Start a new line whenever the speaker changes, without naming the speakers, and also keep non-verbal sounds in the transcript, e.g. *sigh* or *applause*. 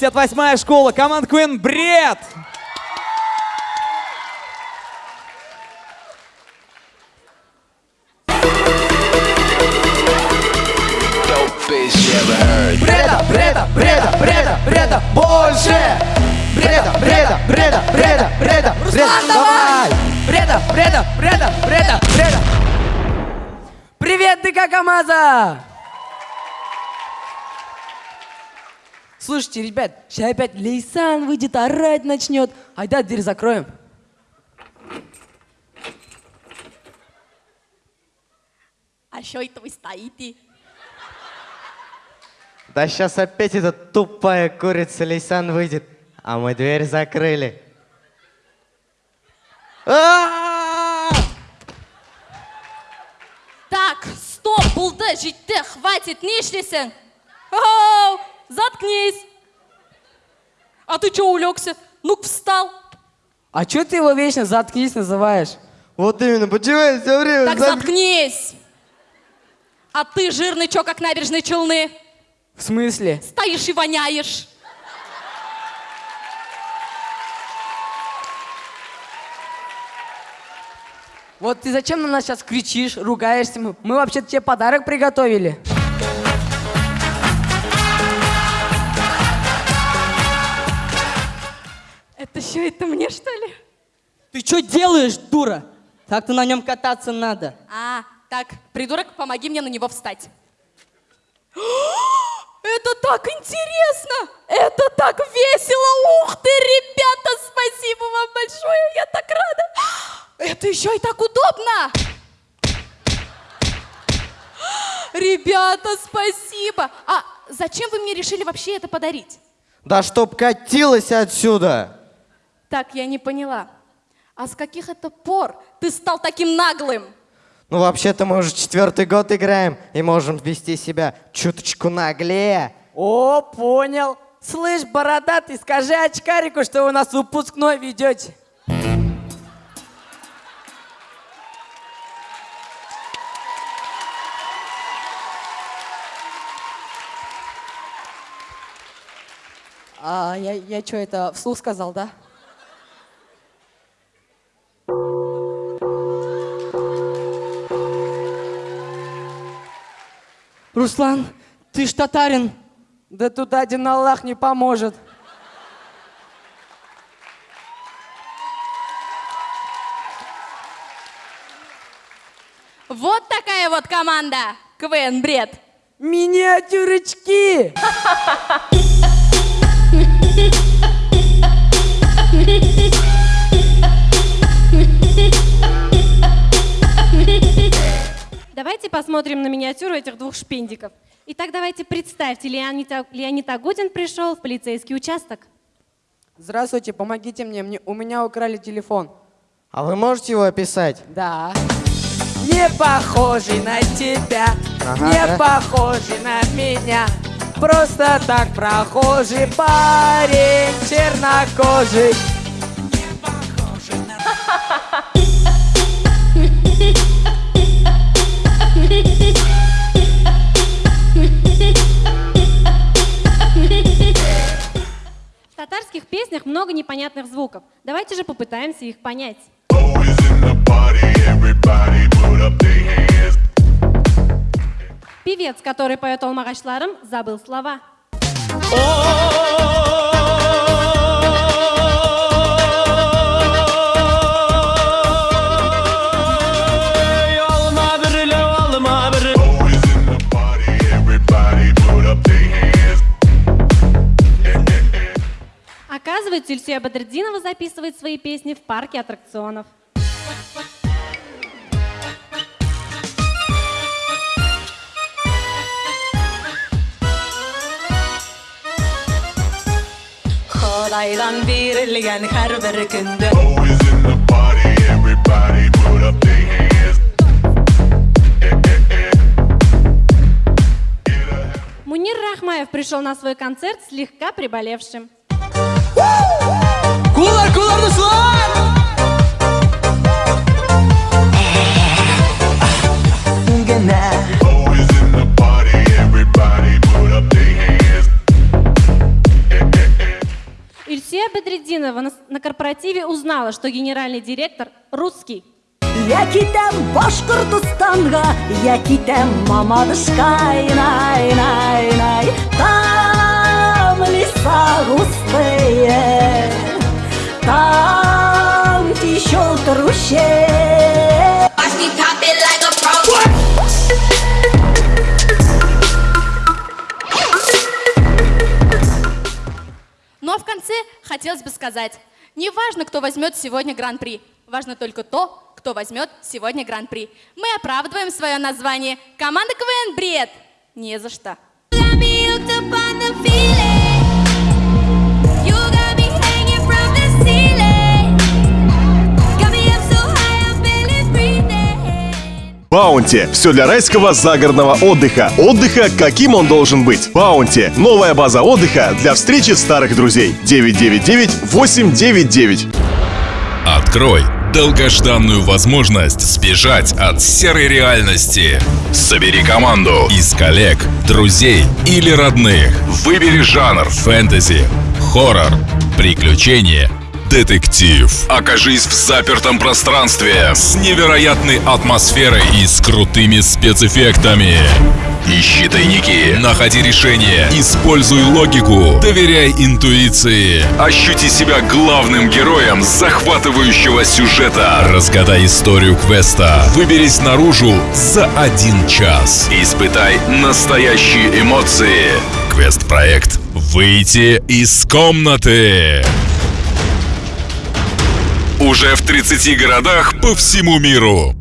58-я школа, команда Queen Бред!
Бреда, бреда, бреда, бреда, бреда, больше! Бреда, бреда, бреда, бреда, бреда,
Руслан,
бреда,
давай!
Бреда, бреда, бреда, бреда, бреда.
Привет, ДК КамАЗа! Слушайте, ребят, сейчас опять Лейсан выйдет, орать начнет. Айда, дверь закроем.
А что это вы стоите?
Да сейчас опять эта тупая курица Лейсан выйдет, а мы дверь закрыли. А!
Так, стоп, булды, житті, хватит, не ішлесің? Заткнись. А ты чё улегся? Ну встал.
А чё ты его вечно заткнись называешь?
Вот именно, почему все время...
Так заткнись. А ты жирный чё, как набережные Челны?
В смысле?
Стоишь и воняешь.
Вот ты зачем на нас сейчас кричишь, ругаешься? Мы, мы вообще-то тебе подарок приготовили.
Это что, это мне что ли?
Ты что делаешь, дура? Так-то на нем кататься надо.
А, так, придурок, помоги мне на него встать. *gasps* Это так интересно! Это так весело! Ух ты, ребята, спасибо вам большое! Я так рада! *gasps* Это еще и так удобно! *gasps* Ребята, спасибо! А зачем вы мне решили вообще это подарить?
Да чтоб катилась отсюда!
Так, я не поняла. А с каких это пор ты стал таким наглым?
Ну вообще-то мы уже четвертый год играем и можем вести себя чуточку наглее.
О, понял. Слышь, бородатый, скажи очкарику, что вы у нас выпускной ведете.
А я, я что, это вслух сказал, да? Руслан, ты ж татарин.
Да тут один Аллах не поможет.
Вот такая вот команда. КВН Бред.
Миниатюрочки! *laughs*
Давайте посмотрим на миниатюру этих двух шпиндиков. Итак, давайте представьте, Леонид, Леонид Агутин пришел в полицейский участок.
Здравствуйте, помогите мне, мне, у меня украли телефон.
А вы можете его описать?
Да. Не похожий на тебя,
Ага,
не
да?
похожий на меня. Просто так прохожий парень, чернокожий.
Непонятных звуков. Давайте же попытаемся их понять. Певец, который поет Алмагачларым, забыл слова. Оказывается, Ильсия Бадридинова записывает свои песни в парке аттракционов.
Xodaydan berilgan har bir kunda
Мунир Рахмаев пришел на свой концерт слегка приболевшим.
Кулар, кулар, Руслан!
корпоративе узнала, что генеральный директор русский.
Я китем Башкортостанга, я китем Мамадышка, най, най, най. Там леса густые, там течет ручей.
Ну а в конце хотелось бы сказать, не важно, кто возьмет сегодня гран-при, важно только то, кто возьмет сегодня гран-при. Мы оправдываем свое название. Команда КВН «Бред». Не за что.
Баунти. Все для райского загородного отдыха. Отдыха, каким он должен быть. Баунти. Новая база отдыха для встречи старых друзей. 999-899.
Открой долгожданную возможность сбежать от серой реальности. Собери команду из коллег, друзей или родных. Выбери жанр фэнтези, хоррор, приключения, детектив. Окажись в запертом пространстве с невероятной атмосферой и с крутыми спецэффектами. Ищи тайники, находи решения, используй логику, доверяй интуиции. Ощути себя главным героем захватывающего сюжета. Разгадай историю квеста. Выберись наружу за один час. Испытай настоящие эмоции. Квест-проект «Выйти из комнаты». Уже в 30 городах по всему миру.